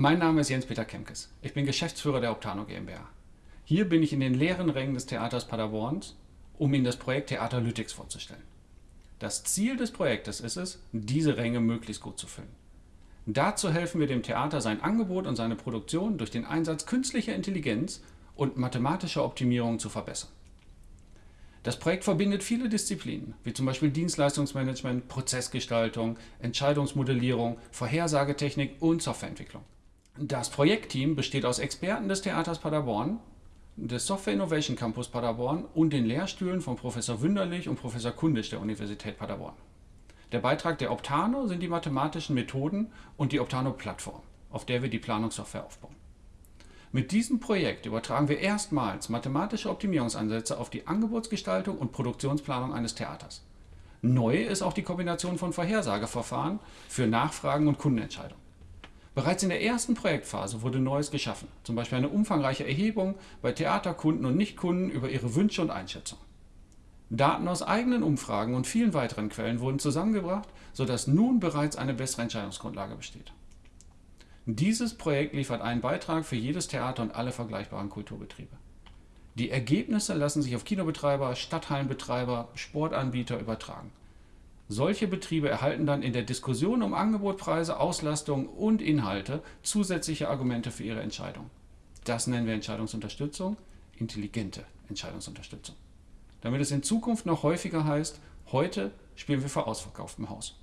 Mein Name ist Jens-Peter Kemkes. Ich bin Geschäftsführer der Optano GmbH. Hier bin ich in den leeren Rängen des Theaters Paderborns, um Ihnen das Projekt Theater Lytics vorzustellen. Das Ziel des Projektes ist es, diese Ränge möglichst gut zu füllen. Dazu helfen wir dem Theater, sein Angebot und seine Produktion durch den Einsatz künstlicher Intelligenz und mathematischer Optimierung zu verbessern. Das Projekt verbindet viele Disziplinen, wie zum Beispiel Dienstleistungsmanagement, Prozessgestaltung, Entscheidungsmodellierung, Vorhersagetechnik und Softwareentwicklung. Das Projektteam besteht aus Experten des Theaters Paderborn, des Software Innovation Campus Paderborn und den Lehrstühlen von Professor Wünderlich und Professor Kundisch der Universität Paderborn. Der Beitrag der Optano sind die mathematischen Methoden und die Optano-Plattform, auf der wir die Planungssoftware aufbauen. Mit diesem Projekt übertragen wir erstmals mathematische Optimierungsansätze auf die Angebotsgestaltung und Produktionsplanung eines Theaters. Neu ist auch die Kombination von Vorhersageverfahren für Nachfragen und Kundenentscheidungen. Bereits in der ersten Projektphase wurde Neues geschaffen, zum Beispiel eine umfangreiche Erhebung bei Theaterkunden und Nichtkunden über ihre Wünsche und Einschätzungen. Daten aus eigenen Umfragen und vielen weiteren Quellen wurden zusammengebracht, sodass nun bereits eine bessere Entscheidungsgrundlage besteht. Dieses Projekt liefert einen Beitrag für jedes Theater und alle vergleichbaren Kulturbetriebe. Die Ergebnisse lassen sich auf Kinobetreiber, Stadthallenbetreiber, Sportanbieter übertragen. Solche Betriebe erhalten dann in der Diskussion um Angebot, Preise, Auslastung und Inhalte zusätzliche Argumente für ihre Entscheidung. Das nennen wir Entscheidungsunterstützung, intelligente Entscheidungsunterstützung. Damit es in Zukunft noch häufiger heißt, heute spielen wir vor ausverkauftem Haus.